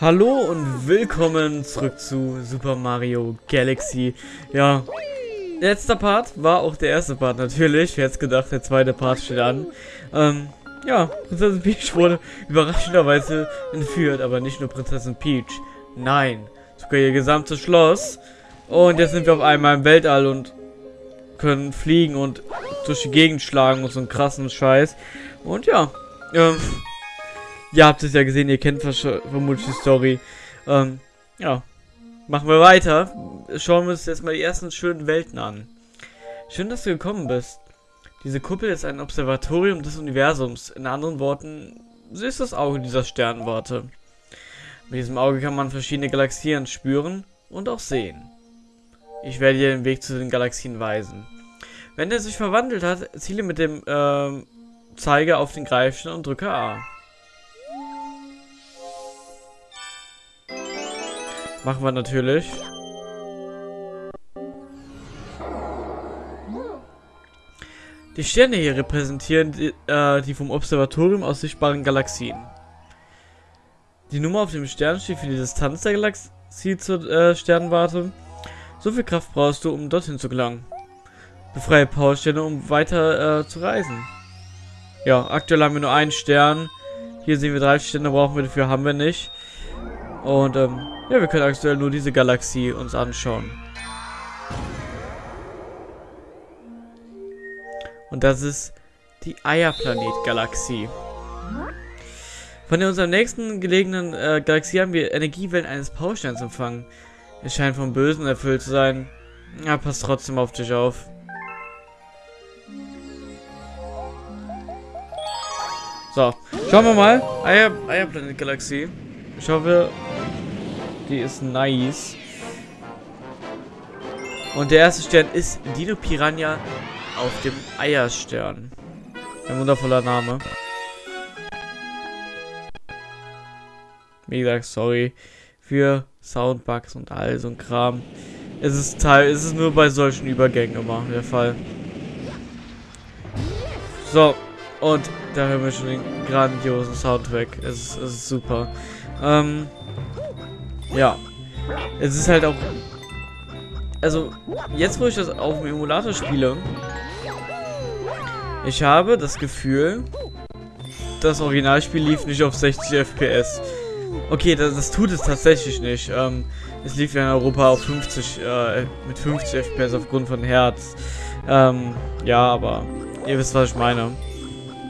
Hallo und willkommen zurück zu Super Mario Galaxy. Ja, letzter Part war auch der erste Part natürlich. Wer hätte gedacht, der zweite Part steht an. Ähm, ja, Prinzessin Peach wurde überraschenderweise entführt, aber nicht nur Prinzessin Peach. Nein, sogar ihr gesamtes Schloss. Und jetzt sind wir auf einmal im Weltall und können fliegen und durch die Gegend schlagen und so einen krassen Scheiß. Und ja, ähm, ihr habt es ja gesehen, ihr kennt vermutlich die Story. Ähm, ja, machen wir weiter. Schauen wir uns jetzt mal die ersten schönen Welten an. Schön, dass du gekommen bist. Diese Kuppel ist ein Observatorium des Universums. In anderen Worten, sie ist das Auge dieser Sternwarte. Mit diesem Auge kann man verschiedene Galaxien spüren und auch sehen. Ich werde dir den Weg zu den Galaxien weisen. Wenn er sich verwandelt hat, ziele mit dem äh, Zeiger auf den Greifstein und drücke A. Machen wir natürlich. Die Sterne hier repräsentieren die, äh, die vom Observatorium aus sichtbaren Galaxien. Die Nummer auf dem Stern steht für die Distanz der Galaxie zur äh, Sternwarte. So viel Kraft brauchst du, um dorthin zu gelangen. Befreie Powersterne, um weiter äh, zu reisen. Ja, aktuell haben wir nur einen Stern. Hier sehen wir drei Sterne, brauchen wir dafür, haben wir nicht. Und ähm, ja, wir können aktuell nur diese Galaxie uns anschauen. Und das ist die Eierplanet-Galaxie. Von unserer nächsten gelegenen äh, Galaxie haben wir Energiewellen eines Powersterns empfangen. Es scheint vom Bösen erfüllt zu sein. Ja, passt trotzdem auf dich auf. So, schauen wir mal. Eier, Eierplanet-Galaxie. Ich hoffe, die ist nice. Und der erste Stern ist Dino Piranha auf dem Eierstern. Ein wundervoller Name. Wie gesagt, sorry für Soundbugs und all so ein Kram. Es ist Teil, es ist nur bei solchen Übergängen immer der Fall. So, und da hören wir schon den grandiosen Soundtrack. Es es ist super. Ähm, ja. Es ist halt auch... Also, jetzt wo ich das auf dem Emulator spiele, ich habe das Gefühl, das Originalspiel lief nicht auf 60 FPS. Okay, das, das tut es tatsächlich nicht. Ähm, es lief ja in Europa auf 50, äh, mit 50 FPS aufgrund von Herz. Ähm, ja, aber ihr wisst, was ich meine.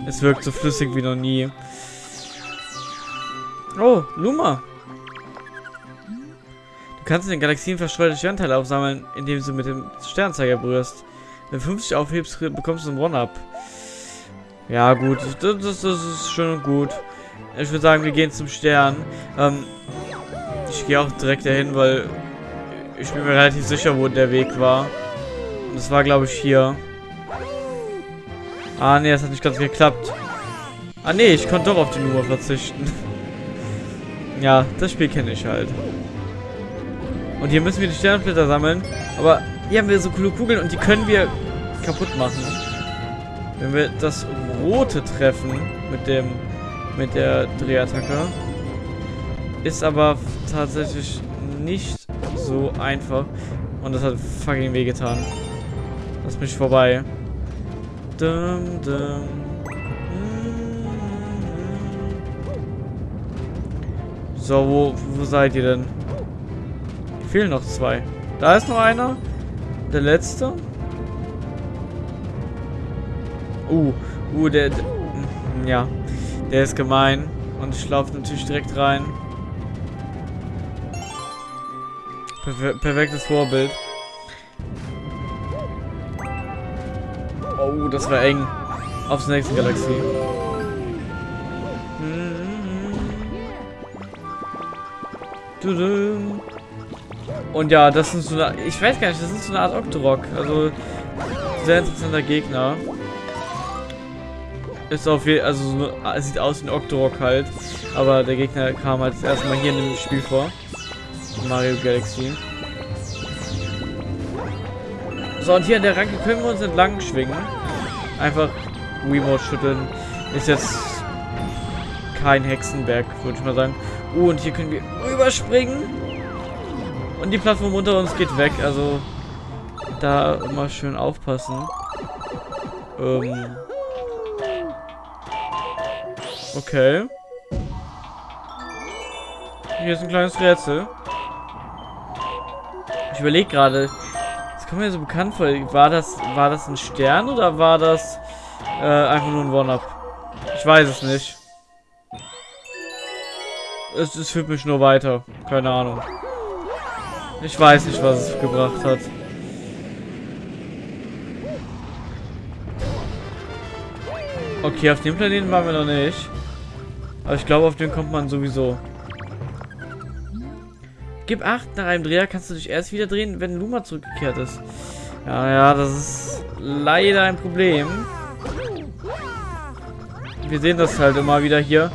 Es wirkt so flüssig wie noch nie. Oh, Luma. Kannst in den Galaxien verstreute Sternteile aufsammeln, indem du mit dem Sternzeiger berührst. Wenn du 50 aufhebst, bekommst du ein One-Up. Ja, gut. Das, das, das, ist schön und gut. Ich würde sagen, wir gehen zum Stern. Ähm, ich gehe auch direkt dahin, weil ich bin mir relativ sicher, wo der Weg war. Das war, glaube ich, hier. Ah, nee, das hat nicht ganz geklappt. Ah, nee, ich konnte doch auf die Nummer verzichten. ja, das Spiel kenne ich halt. Und hier müssen wir die Sternblätter sammeln. Aber hier haben wir so coole Kugeln und die können wir kaputt machen. Wenn wir das rote treffen mit dem mit der Drehattacke. Ist aber tatsächlich nicht so einfach. Und das hat fucking wehgetan. Lass mich vorbei. Dum, dum. So, wo, wo seid ihr denn? Fehlen noch zwei. Da ist noch einer. Der letzte. Uh, uh, der, der ja, der ist gemein. Und ich laufe natürlich direkt rein. Perfe perfektes Vorbild. Oh, das war eng. Aufs nächste Galaxie. Und ja, das ist so eine... Ich weiß gar nicht, das ist so eine Art Octorok. Also, sehr interessanter Gegner. Ist auf jeden also so, sieht aus wie ein Octorok halt. Aber der Gegner kam halt erstmal hier in dem Spiel vor. Mario Galaxy. So, und hier an der Ranke können wir uns entlang schwingen. Einfach Remote schütteln. Ist jetzt kein Hexenberg, würde ich mal sagen. Oh, und hier können wir rüberspringen. Und die Plattform unter uns geht weg. Also da immer schön aufpassen. Ähm. Okay. Hier ist ein kleines Rätsel. Ich überlege gerade. Das kommt mir so bekannt vor. War das, war das ein Stern oder war das äh, einfach nur ein One-Up? Ich weiß es nicht. Es, es führt mich nur weiter. Keine Ahnung. Ich weiß nicht, was es gebracht hat. Okay, auf dem Planeten waren wir noch nicht. Aber ich glaube, auf den kommt man sowieso. Gib 8, nach einem Dreher kannst du dich erst wieder drehen, wenn Luma zurückgekehrt ist. Ja, ja, das ist leider ein Problem. Wir sehen das halt immer wieder hier.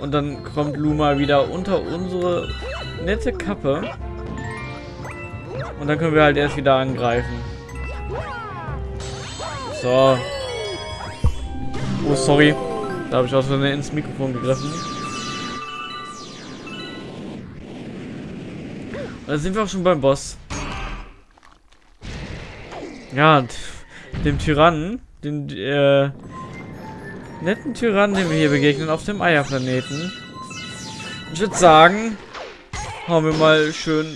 Und dann kommt Luma wieder unter unsere nette Kappe. Und dann können wir halt erst wieder angreifen. So, Oh, sorry. Da habe ich aus Versehen ins Mikrofon gegriffen. Da sind wir auch schon beim Boss. Ja, dem Tyrannen, den äh, netten Tyrannen, den wir hier begegnen auf dem Eierplaneten. Ich würde sagen, hauen wir mal schön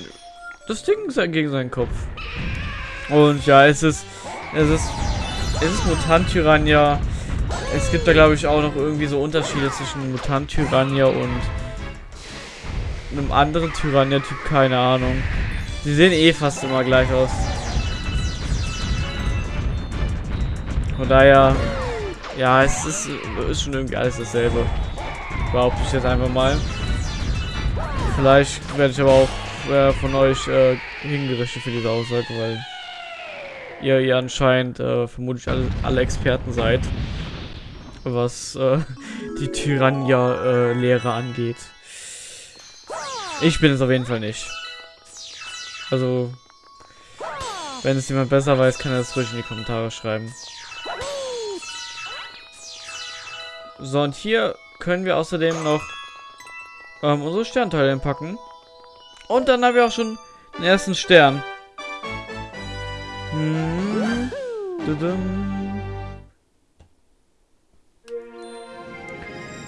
das Ding gegen seinen Kopf. Und ja, es ist, es ist, es ist Mutant-Tyrannia es gibt da, glaube ich, auch noch irgendwie so Unterschiede zwischen Mutant-Tyrannia und einem anderen Tyrannia-Typ, keine Ahnung. Die sehen eh fast immer gleich aus. Von daher, ja, es ist, ist schon irgendwie alles dasselbe. Behaupte ich jetzt einfach mal. Vielleicht werde ich aber auch äh, von euch äh, hingerichtet für diese Aussage, weil ihr, ihr anscheinend äh, vermutlich alle, alle Experten seid was äh, die Tyrannia-Lehre angeht. Ich bin es auf jeden Fall nicht. Also, wenn es jemand besser weiß, kann er das ruhig in die Kommentare schreiben. So, und hier können wir außerdem noch ähm, unsere Sternteile packen. Und dann haben wir auch schon den ersten Stern. Hm.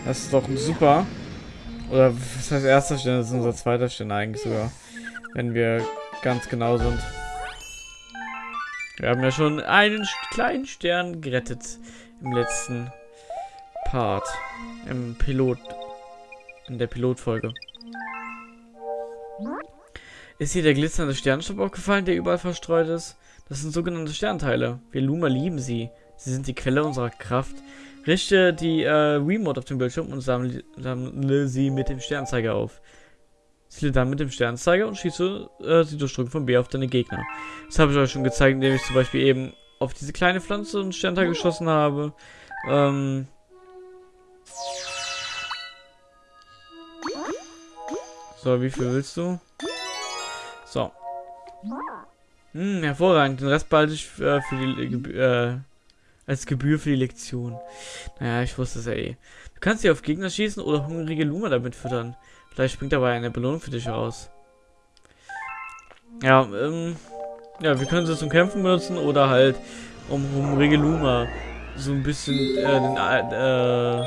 Das ist doch super. Oder was heißt erster Stern? Das ist unser zweiter Stern eigentlich sogar. Wenn wir ganz genau sind. Wir haben ja schon einen kleinen Stern gerettet im letzten Part. Im Pilot. In der Pilotfolge. Ist hier der glitzernde Sternstaub aufgefallen, der überall verstreut ist? Das sind sogenannte Sternteile. Wir Luma lieben sie. Sie sind die Quelle unserer Kraft. Richte die äh, Remote auf dem Bildschirm und sammle, sammle, sie mit dem Sternzeiger auf. Ziele dann mit dem Sternzeiger und schieße äh, die Durchdrückung von B auf deine Gegner. Das habe ich euch schon gezeigt, indem ich zum Beispiel eben auf diese kleine Pflanze einen Sternteil geschossen habe. Ähm so, wie viel willst du? So. Hm, hervorragend. Den Rest behalte ich äh, für die äh, als Gebühr für die Lektion. Naja, ich wusste es ja eh. Du kannst hier auf Gegner schießen oder hungrige Luma damit füttern. Vielleicht springt dabei eine Belohnung für dich raus. Ja, ähm, ja, wir können sie zum Kämpfen benutzen oder halt um hungrige Luma so ein bisschen, äh, den, äh,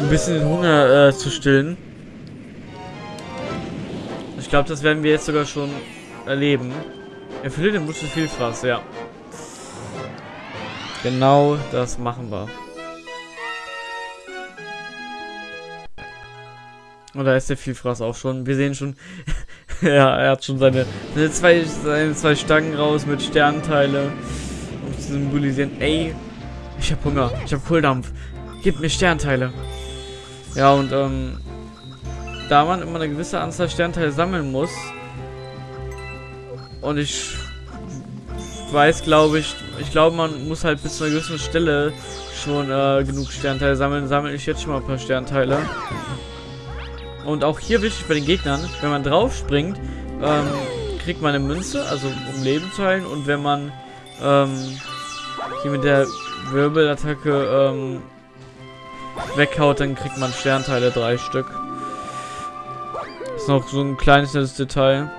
ein bisschen den Hunger äh, zu stillen. Glaube, das werden wir jetzt sogar schon erleben. Erfülle den Wunsch des Vielfraß, ja. Genau das machen wir. Und da ist der Vielfraß auch schon. Wir sehen schon, ja, er hat schon seine, seine, zwei, seine zwei Stangen raus mit Sternteile. Um zu symbolisieren, ey, ich hab Hunger, ich hab Kohldampf. Gib mir Sternteile. Ja, und ähm, da man immer eine gewisse Anzahl Sternteile sammeln muss, und ich weiß, glaube ich, ich glaube, man muss halt bis zu einer gewissen Stelle schon äh, genug Sternteile sammeln. Sammle ich jetzt schon mal ein paar Sternteile. Und auch hier wichtig bei den Gegnern, wenn man drauf springt, ähm, kriegt man eine Münze, also um Leben zu heilen. Und wenn man ähm, hier mit der Wirbelattacke ähm, weghaut, dann kriegt man Sternteile, drei Stück. Ist noch so ein kleines Detail.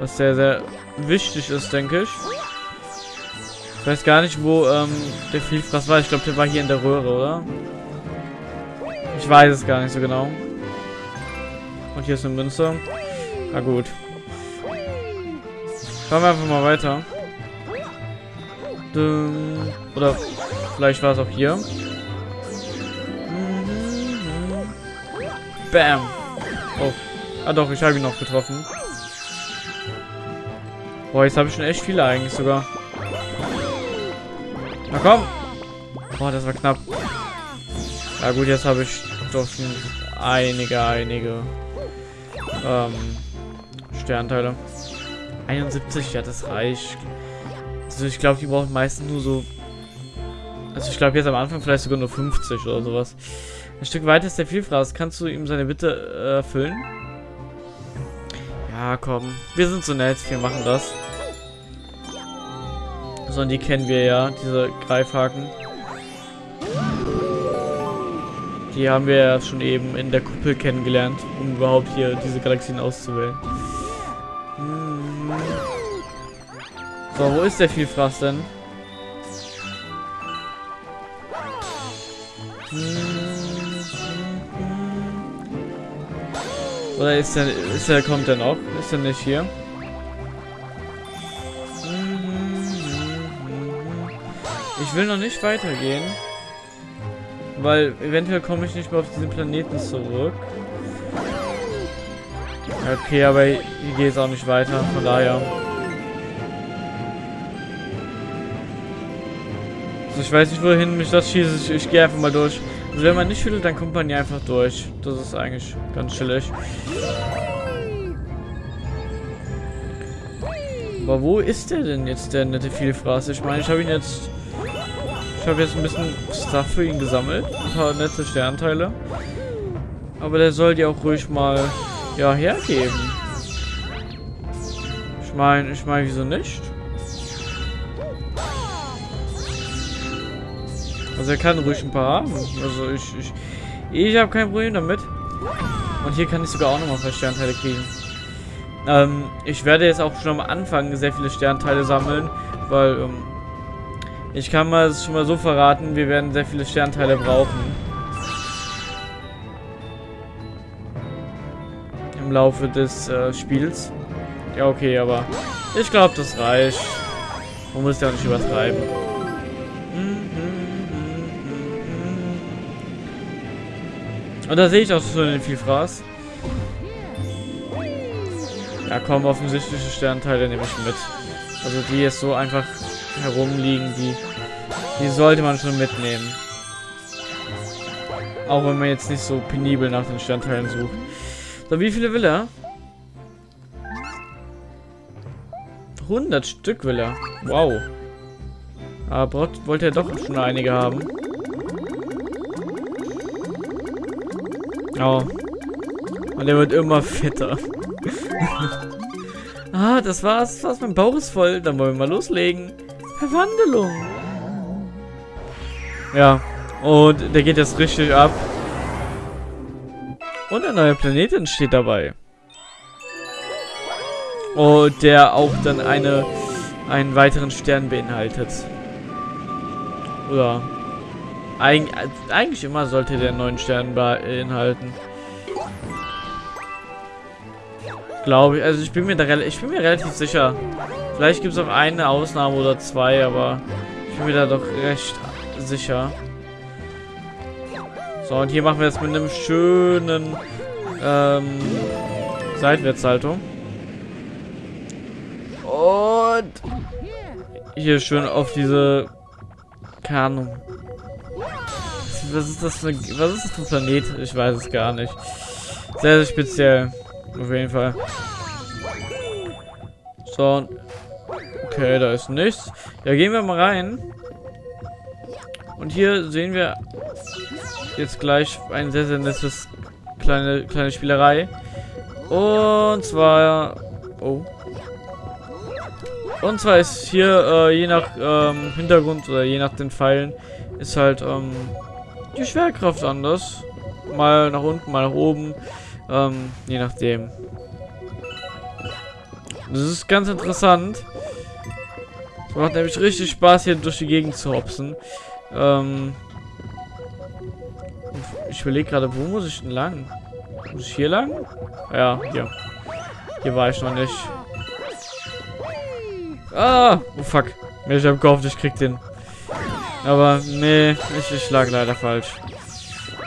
Was sehr, sehr wichtig ist, denke ich. Ich weiß gar nicht, wo ähm, der Vielfraß war. Ich glaube, der war hier in der Röhre, oder? Ich weiß es gar nicht so genau. Und hier ist eine Münze. Na gut. Schauen wir einfach mal weiter. Oder vielleicht war es auch hier. Bam. Oh. Ah doch, ich habe ihn noch getroffen. Boah, jetzt habe ich schon echt viele eigentlich sogar. Na komm. Boah, das war knapp. Ja gut, jetzt habe ich doch schon einige, einige ähm, Sternteile. 71, ja, das reicht. Also ich glaube, die brauchen meistens nur so... Also ich glaube jetzt am Anfang vielleicht sogar nur 50 oder sowas. Ein Stück weiter ist der Vielfraß. Kannst du ihm seine Bitte äh, erfüllen? Ja, komm. Wir sind so nett. Wir machen das. So, und die kennen wir ja, diese Greifhaken. Die haben wir ja schon eben in der Kuppel kennengelernt, um überhaupt hier diese Galaxien auszuwählen. Hm. So, wo ist der Vielfraß denn? Oder ist er, ist er, kommt er noch? Ist er nicht hier? Ich will noch nicht weitergehen. Weil eventuell komme ich nicht mehr auf diesen Planeten zurück. Okay, aber hier geht es auch nicht weiter, von daher. Also ich weiß nicht, wohin mich das schießt. Ich, ich gehe einfach mal durch. Also wenn man nicht will, dann kommt man hier einfach durch. Das ist eigentlich ganz chillig. Aber wo ist der denn jetzt, der nette Vielfraß? Ich meine, ich habe ihn jetzt... Ich habe jetzt ein bisschen Stuff für ihn gesammelt. Ein paar nette Sternteile. Aber der soll die auch ruhig mal, ja, hergeben. Ich meine, ich meine, wieso nicht? Also er kann ruhig ein paar haben. Also ich, ich, ich habe kein Problem damit. Und hier kann ich sogar auch nochmal ein paar Sternteile kriegen. Ähm, ich werde jetzt auch schon am Anfang sehr viele Sternteile sammeln, weil ähm, ich kann mal schon mal so verraten, wir werden sehr viele Sternteile brauchen. Im Laufe des äh, Spiels. Ja, okay, aber ich glaube, das reicht. Man muss ja nicht übertreiben. Und da sehe ich auch schon den Vielfraß. Ja, komm, offensichtliche Sternteile nehme ich mit. Also die jetzt so einfach herumliegen, die, die sollte man schon mitnehmen. Auch wenn man jetzt nicht so penibel nach den Sternteilen sucht. So, wie viele will er? 100 Stück will er. Wow. Aber wollte er doch schon einige haben. Oh. Und er wird immer fetter. ah, das war's. War's. Mein Bauch ist voll. Dann wollen wir mal loslegen. Verwandlung. Ja. Und der geht jetzt richtig ab. Und ein neuer Planet entsteht dabei. Und der auch dann eine einen weiteren Stern beinhaltet. Oder Eig eigentlich immer sollte der neuen Stern beinhalten. Glaube ich. Also ich bin mir da ich bin mir relativ sicher. Vielleicht gibt es auch eine Ausnahme oder zwei, aber ich bin mir da doch recht sicher. So, und hier machen wir jetzt mit einem schönen ähm, Seitwärtshaltung. Und hier schön auf diese keine Was ist das für was ist das für ein Planet? Ich weiß es gar nicht. Sehr, sehr speziell. Auf jeden Fall. So. Okay, da ist nichts. Ja, gehen wir mal rein. Und hier sehen wir jetzt gleich ein sehr, sehr nettes kleine, kleine Spielerei. Und zwar... Oh. Und zwar ist hier, äh, je nach ähm, Hintergrund oder je nach den Pfeilen, ist halt ähm, die Schwerkraft anders. Mal nach unten, mal nach oben. Ähm, je nachdem. Das ist ganz interessant. Es macht nämlich richtig Spaß, hier durch die Gegend zu hopsen. Ähm, ich überlege gerade, wo muss ich denn lang? Muss ich hier lang? Ja, hier. Hier war ich noch nicht. Ah! Oh fuck. Ich hab gehofft, ich krieg den. Aber nee, ich, ich lag leider falsch.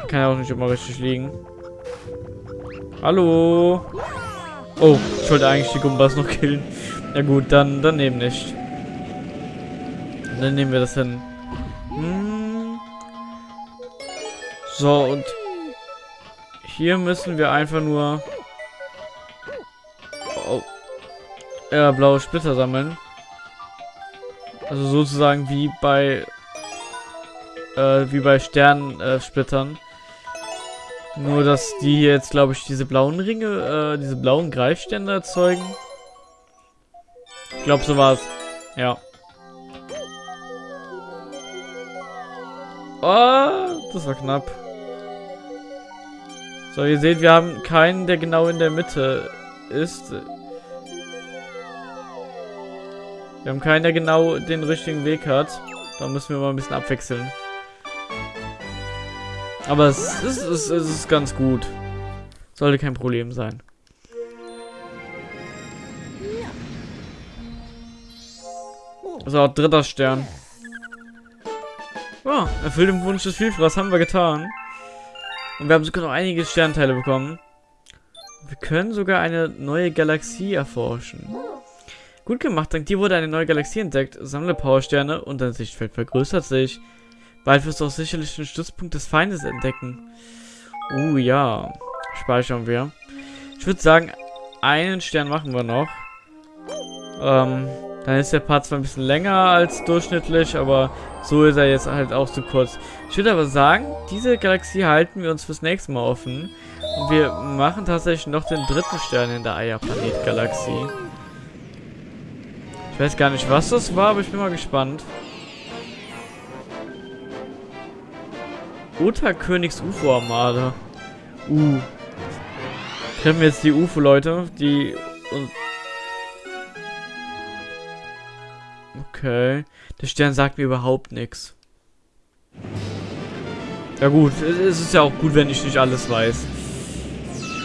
Kann ja auch nicht immer richtig liegen. Hallo? Oh, ich wollte eigentlich die Gumbas noch killen. Ja gut, dann, dann eben nicht. Dann nehmen wir das hin. Hm. So, und hier müssen wir einfach nur oh, ja, blaue Splitter sammeln. Also sozusagen wie bei äh, wie bei Sternsplittern. Äh, Nur, dass die jetzt, glaube ich, diese blauen Ringe, äh, diese blauen Greifstände erzeugen. Ich glaube, so war es. Ja. Oh, das war knapp. So, ihr seht, wir haben keinen, der genau in der Mitte ist. Wir haben keinen, der genau den richtigen Weg hat. Da müssen wir mal ein bisschen abwechseln. Aber es ist, es ist ganz gut. Sollte kein Problem sein. So, dritter Stern. Ja, erfüllt den Wunsch des Vielfraß haben wir getan. Und wir haben sogar noch einige Sternteile bekommen. Wir können sogar eine neue Galaxie erforschen. Gut gemacht, dank dir wurde eine neue Galaxie entdeckt. Sammle Powersterne und dein Sichtfeld vergrößert sich. Bald wirst du auch sicherlich den Stützpunkt des Feindes entdecken. Uh, ja. Speichern wir. Ich würde sagen, einen Stern machen wir noch. Ähm, dann ist der Part zwar ein bisschen länger als durchschnittlich, aber so ist er jetzt halt auch zu kurz. Ich würde aber sagen, diese Galaxie halten wir uns fürs nächste Mal offen. Und wir machen tatsächlich noch den dritten Stern in der Eierplanet-Galaxie. Ich weiß gar nicht, was das war, aber ich bin mal gespannt. Königs UFO-Armade. Uh. Treffen wir jetzt die UFO-Leute, die... Okay. Der Stern sagt mir überhaupt nichts. Ja gut, es ist ja auch gut, wenn ich nicht alles weiß.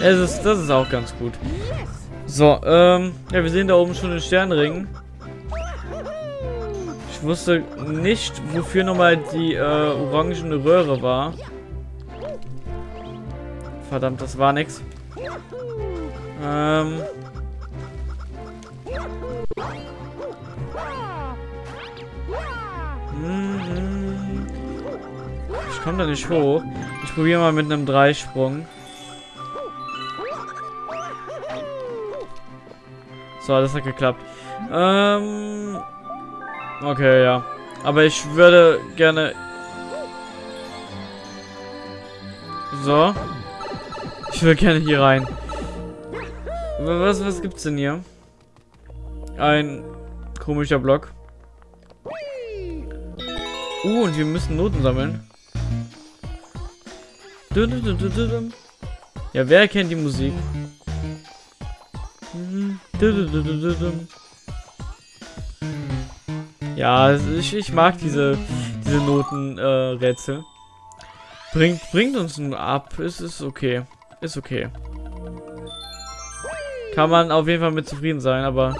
Es ist, das ist auch ganz gut. So, ähm, ja, wir sehen da oben schon den Sternring. Ich wusste nicht, wofür nochmal die äh, orangene Röhre war. Verdammt, das war nix. Ähm. Hm, ich komme da nicht hoch. Ich probiere mal mit einem Dreisprung. So, das hat geklappt. Ähm. Okay, ja. Aber ich würde gerne... So. Ich will gerne hier rein. Was, was gibt's denn hier? Ein komischer Block. Uh, und wir müssen Noten sammeln. Ja, wer kennt die Musik? Ja, ich, ich mag diese, diese Notenrätsel. Äh, bringt, bringt uns nun ab. Es ist okay. Ist okay. Kann man auf jeden Fall mit zufrieden sein, aber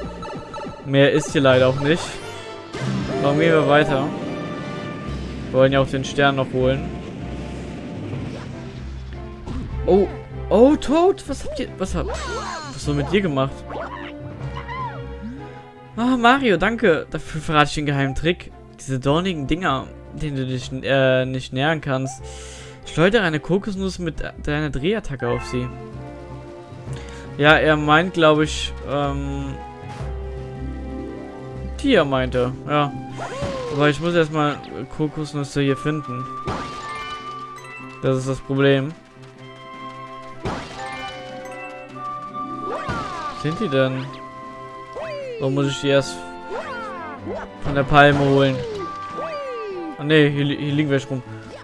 mehr ist hier leider auch nicht. Warum gehen wir weiter? Wir wollen ja auch den Stern noch holen. Oh, oh, Toad, was habt ihr, was habt, was so mit dir gemacht? Oh, Mario, danke. Dafür verrate ich den geheimen Trick. Diese dornigen Dinger, denen du dich äh, nicht nähern kannst. Schleudere eine Kokosnuss mit deiner Drehattacke auf sie. Ja, er meint, glaube ich, ähm... Die er meinte, ja. Aber ich muss erstmal Kokosnüsse hier finden. Das ist das Problem. sind die denn? Warum muss ich die erst von der Palme holen? Ah ne, hier, hier liegen welche rum.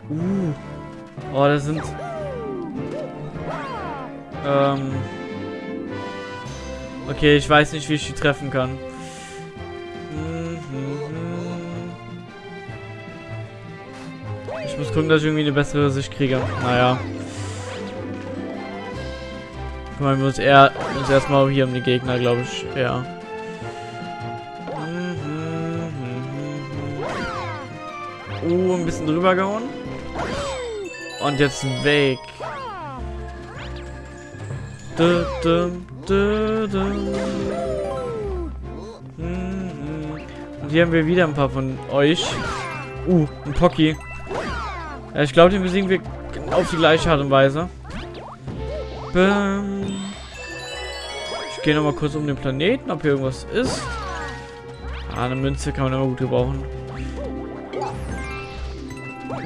Uh. Oh, das sind... Ähm. Okay, ich weiß nicht, wie ich die treffen kann. Ich muss gucken, dass ich irgendwie eine bessere Sicht kriege. Naja. Kümmern wir uns uns erstmal hier um die Gegner, glaube ich. Ja. Drüber gehauen. Und jetzt weg. Du, du, du. Und hier haben wir wieder ein paar von euch. Uh, ein Pocky. Ja, ich glaube, den besiegen wir auf die gleiche Art und Weise. Bam. Ich gehe nochmal kurz um den Planeten, ob hier irgendwas ist. Ah, eine Münze kann man immer gut gebrauchen.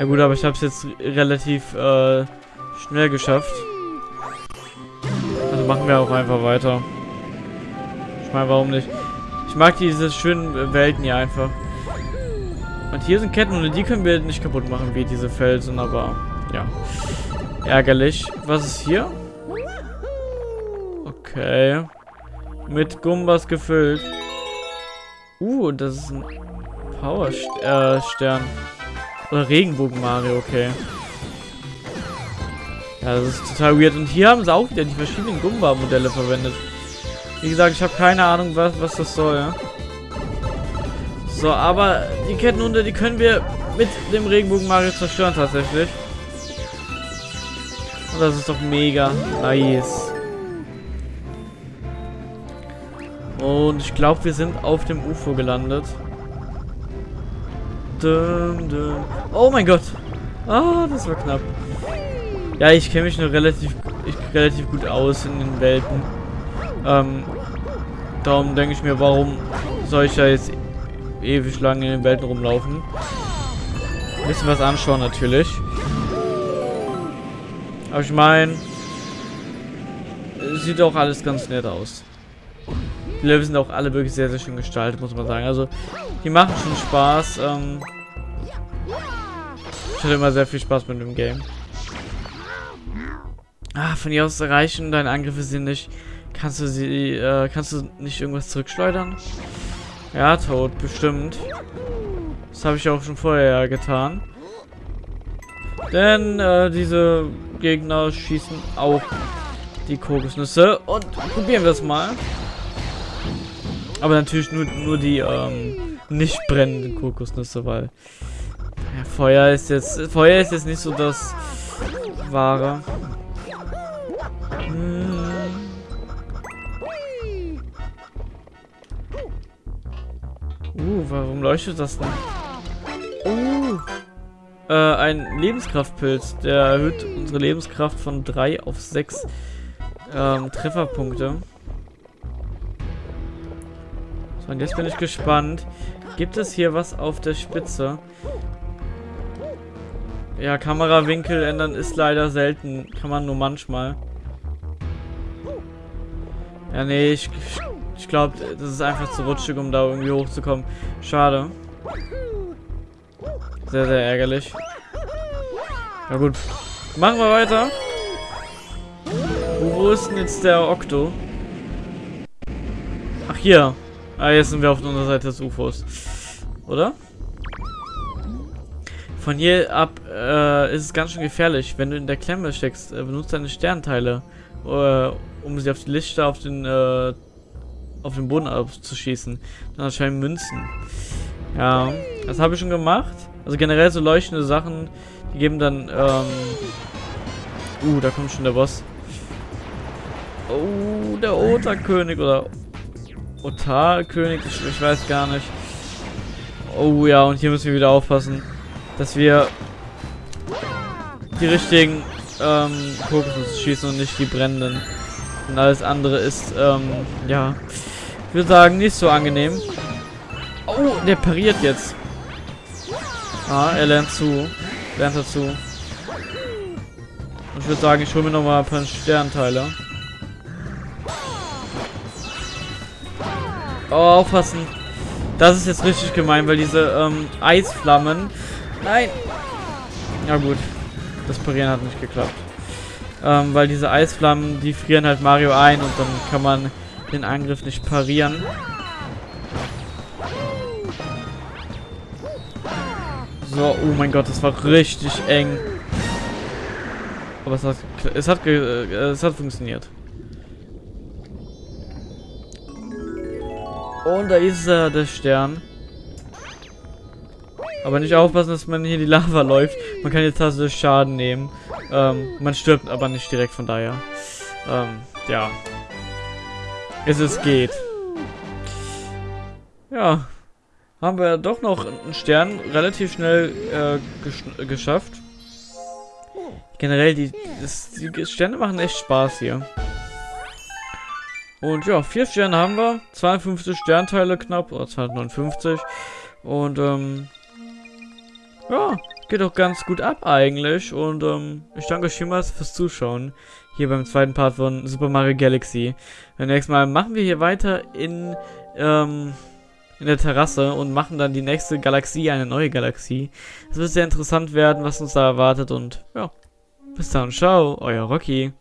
Ja gut, aber ich habe es jetzt relativ äh, schnell geschafft. Also machen wir auch einfach weiter. Ich meine, warum nicht? Ich mag diese schönen Welten hier einfach. Und hier sind Ketten und die können wir nicht kaputt machen, wie diese Felsen, aber ja. Ärgerlich. Was ist hier? Okay. Mit Gumbas gefüllt. Uh, das ist ein Power-Stern. Äh, Oder Regenbogen-Mario, okay. Ja, das ist total weird. Und hier haben sie auch wieder die verschiedenen Gumba-Modelle verwendet. Wie gesagt, ich habe keine Ahnung, was, was das soll. Ja? So, aber die Kettenhunde, die können wir mit dem Regenbogen Mario zerstören tatsächlich. Und das ist doch mega nice. Und ich glaube, wir sind auf dem UFO gelandet. Dum, dum. Oh mein Gott. Ah, das war knapp. Ja, ich kenne mich nur relativ, ich, relativ gut aus in den Welten. Ähm, darum denke ich mir, warum soll ich da jetzt ewig lang in den Welten rumlaufen. Ein bisschen was anschauen natürlich. Aber ich meine, sieht auch alles ganz nett aus. Die Level sind auch alle wirklich sehr, sehr schön gestaltet, muss man sagen. Also, die machen schon Spaß. Ähm ich hatte immer sehr viel Spaß mit dem Game. Ah, von hier aus erreichen deine Angriffe sind nicht. Kannst du sie, äh, kannst du nicht irgendwas zurückschleudern? Ja, tot, bestimmt. Das habe ich auch schon vorher getan. Denn äh, diese Gegner schießen auch die Kokosnüsse. Und probieren wir es mal. Aber natürlich nur, nur die ähm, nicht brennenden Kokosnüsse, weil ja, Feuer ist jetzt Feuer ist jetzt nicht so das wahre. Hm. Uh, warum leuchtet das denn? Uh. Äh, ein Lebenskraftpilz. Der erhöht unsere Lebenskraft von 3 auf 6 ähm, Trefferpunkte. Und jetzt bin ich gespannt. Gibt es hier was auf der Spitze? Ja, Kamerawinkel ändern ist leider selten. Kann man nur manchmal. Ja, nee, ich, ich glaube, das ist einfach zu rutschig, um da irgendwie hochzukommen. Schade. Sehr, sehr ärgerlich. Ja gut. Machen wir weiter. Wo ist denn jetzt der Okto? Ach, hier. Ah, jetzt sind wir auf der Unterseite des UFOs. Oder? Von hier ab äh, ist es ganz schön gefährlich. Wenn du in der Klemme steckst, äh, benutzt deine Sternteile, äh, um sie auf die Lichter auf den äh, auf den Boden abzuschießen. Dann erscheinen Münzen. Ja, das habe ich schon gemacht. Also generell so leuchtende Sachen, die geben dann, ähm... Uh, da kommt schon der Boss. Oh, der Otarkönig oder Otarkönig, ich, ich weiß gar nicht. Oh ja, und hier müssen wir wieder aufpassen, dass wir die richtigen ähm, Kokosnüsse schießen und nicht die brennenden. Und alles andere ist, ähm, ja, ich würde sagen, nicht so angenehm. Oh, der pariert jetzt. Ah, er lernt zu. Lernt dazu. Und ich würde sagen, ich hole mir nochmal ein paar Sternteile. Oh, aufpassen. Das ist jetzt richtig gemein, weil diese ähm, Eisflammen... Nein! Ja gut. Das Parieren hat nicht geklappt. Ähm, weil diese Eisflammen, die frieren halt Mario ein und dann kann man den Angriff nicht parieren. So, oh mein Gott, das war richtig eng. Aber es hat, es hat, äh, es hat funktioniert. Und da ist er, der Stern. Aber nicht aufpassen, dass man hier die Lava läuft. Man kann jetzt tatsächlich Schaden nehmen. Ähm, man stirbt aber nicht direkt von daher. Ähm, ja. Es ist geht. Ja. Haben wir doch noch einen Stern relativ schnell äh, geschafft. Generell, die, das, die Sterne machen echt Spaß hier. Und ja, vier Sterne haben wir. 52 Sternteile knapp, oder 259. Und ähm, ja, geht auch ganz gut ab eigentlich. Und ähm, ich danke euch vielmals fürs Zuschauen. Hier beim zweiten Part von Super Mario Galaxy. Beim nächsten Mal machen wir hier weiter in, ähm, in der Terrasse und machen dann die nächste Galaxie, eine neue Galaxie. Es wird sehr interessant werden, was uns da erwartet. Und ja, bis dann, ciao, euer Rocky.